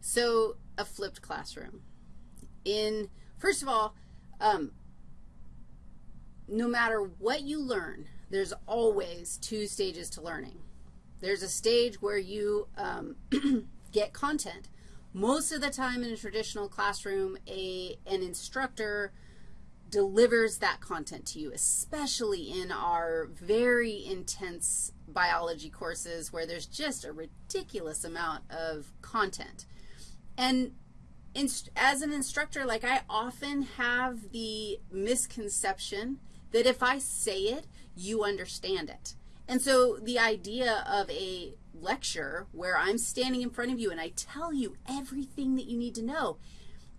So a flipped classroom. In, first of all, um, no matter what you learn, there's always two stages to learning. There's a stage where you um, get content. Most of the time in a traditional classroom, a, an instructor delivers that content to you, especially in our very intense biology courses where there's just a ridiculous amount of content. And as an instructor, like I often have the misconception that if I say it, you understand it. And so the idea of a lecture where I'm standing in front of you and I tell you everything that you need to know,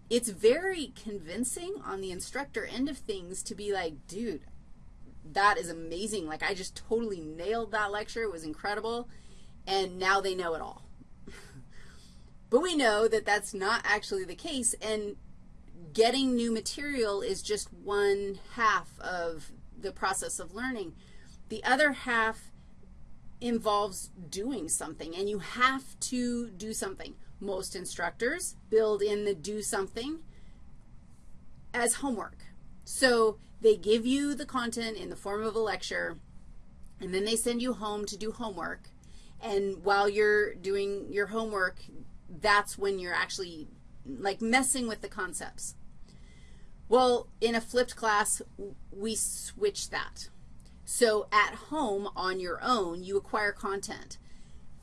it's very convincing on the instructor end of things to be like, dude, that is amazing. Like I just totally nailed that lecture. It was incredible. And now they know it all. But we know that that's not actually the case. And getting new material is just one half of the process of learning. The other half involves doing something, and you have to do something. Most instructors build in the do something as homework. So they give you the content in the form of a lecture, and then they send you home to do homework. And while you're doing your homework, that's when you're actually like messing with the concepts. Well, in a flipped class, we switch that. So at home on your own, you acquire content.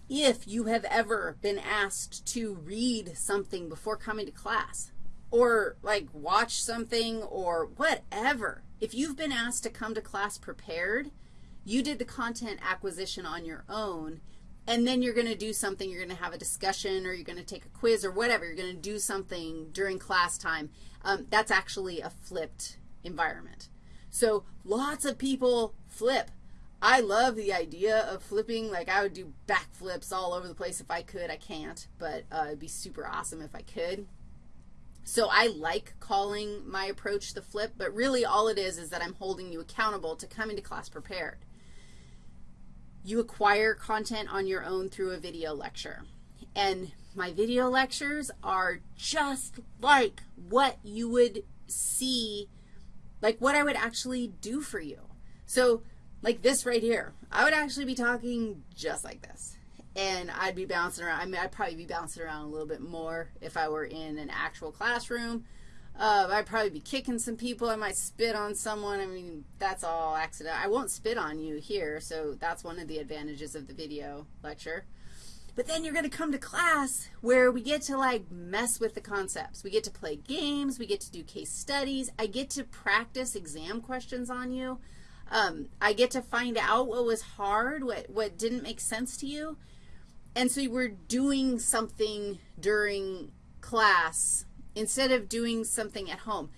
If you have ever been asked to read something before coming to class or like watch something or whatever, if you've been asked to come to class prepared, you did the content acquisition on your own, and then you're going to do something. You're going to have a discussion or you're going to take a quiz or whatever. You're going to do something during class time. Um, that's actually a flipped environment. So lots of people flip. I love the idea of flipping. Like I would do backflips all over the place if I could. I can't, but uh, it'd be super awesome if I could. So I like calling my approach the flip, but really all it is is that I'm holding you accountable to coming to class prepared. You acquire content on your own through a video lecture. And my video lectures are just like what you would see, like what I would actually do for you. So like this right here, I would actually be talking just like this and I'd be bouncing around. I mean, I'd probably be bouncing around a little bit more if I were in an actual classroom. Uh, I'd probably be kicking some people. I might spit on someone. I mean, that's all accident. I won't spit on you here, so that's one of the advantages of the video lecture. But then you're going to come to class where we get to, like, mess with the concepts. We get to play games. We get to do case studies. I get to practice exam questions on you. Um, I get to find out what was hard, what, what didn't make sense to you. And so we're doing something during class instead of doing something at home.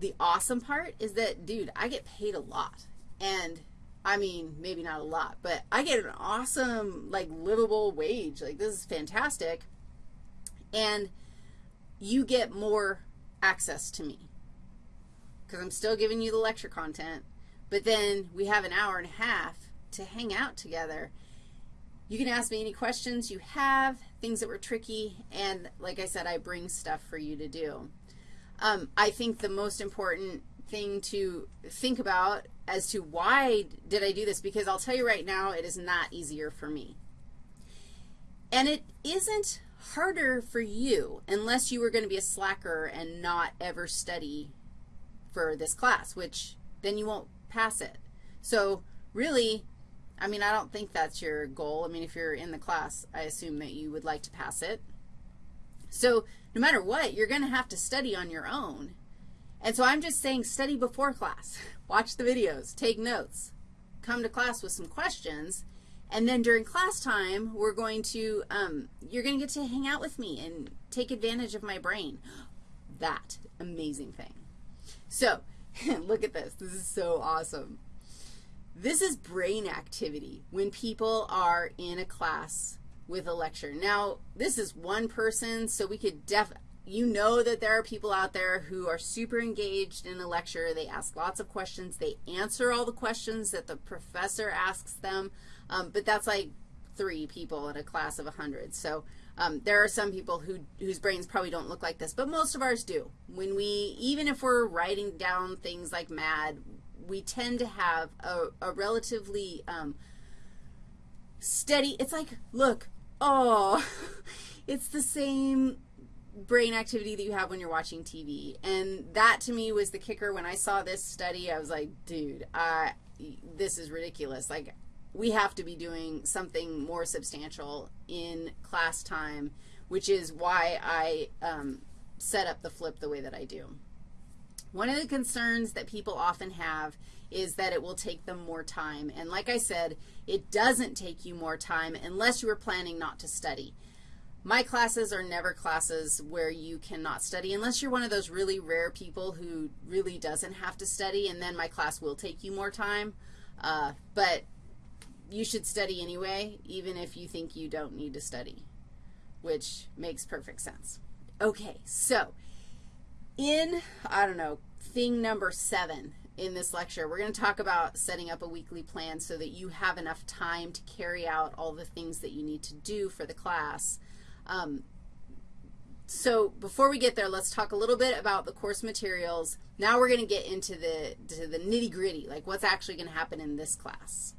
The awesome part is that, dude, I get paid a lot. And I mean, maybe not a lot, but I get an awesome, like, livable wage. Like, this is fantastic. And you get more access to me because I'm still giving you the lecture content, but then we have an hour and a half to hang out together you can ask me any questions you have, things that were tricky, and like I said, I bring stuff for you to do. Um, I think the most important thing to think about as to why did I do this, because I'll tell you right now, it is not easier for me. And it isn't harder for you unless you were going to be a slacker and not ever study for this class, which then you won't pass it. So really, I mean, I don't think that's your goal. I mean, if you're in the class, I assume that you would like to pass it. So no matter what, you're going to have to study on your own. And so I'm just saying study before class. Watch the videos. Take notes. Come to class with some questions. And then during class time, we're going to, um, you're going to get to hang out with me and take advantage of my brain. That amazing thing. So look at this. This is so awesome. This is brain activity when people are in a class with a lecture. Now, this is one person, so we could def you know that there are people out there who are super engaged in a lecture. They ask lots of questions. They answer all the questions that the professor asks them, um, but that's like three people in a class of 100. So Um, there are some people who, whose brains probably don't look like this, but most of ours do. When we, even if we're writing down things like MAD, we tend to have a, a relatively um, steady, it's like, look, oh, it's the same brain activity that you have when you're watching TV. And that to me was the kicker. When I saw this study, I was like, dude, I, this is ridiculous. Like, we have to be doing something more substantial in class time, which is why I um, set up the flip the way that I do. One of the concerns that people often have is that it will take them more time. And like I said, it doesn't take you more time unless you are planning not to study. My classes are never classes where you cannot study unless you're one of those really rare people who really doesn't have to study, and then my class will take you more time. Uh, but you should study anyway, even if you think you don't need to study, which makes perfect sense. Okay, so in, I don't know, thing number seven in this lecture, we're going to talk about setting up a weekly plan so that you have enough time to carry out all the things that you need to do for the class. Um, so before we get there, let's talk a little bit about the course materials. Now we're going to get into the, to the nitty-gritty, like what's actually going to happen in this class.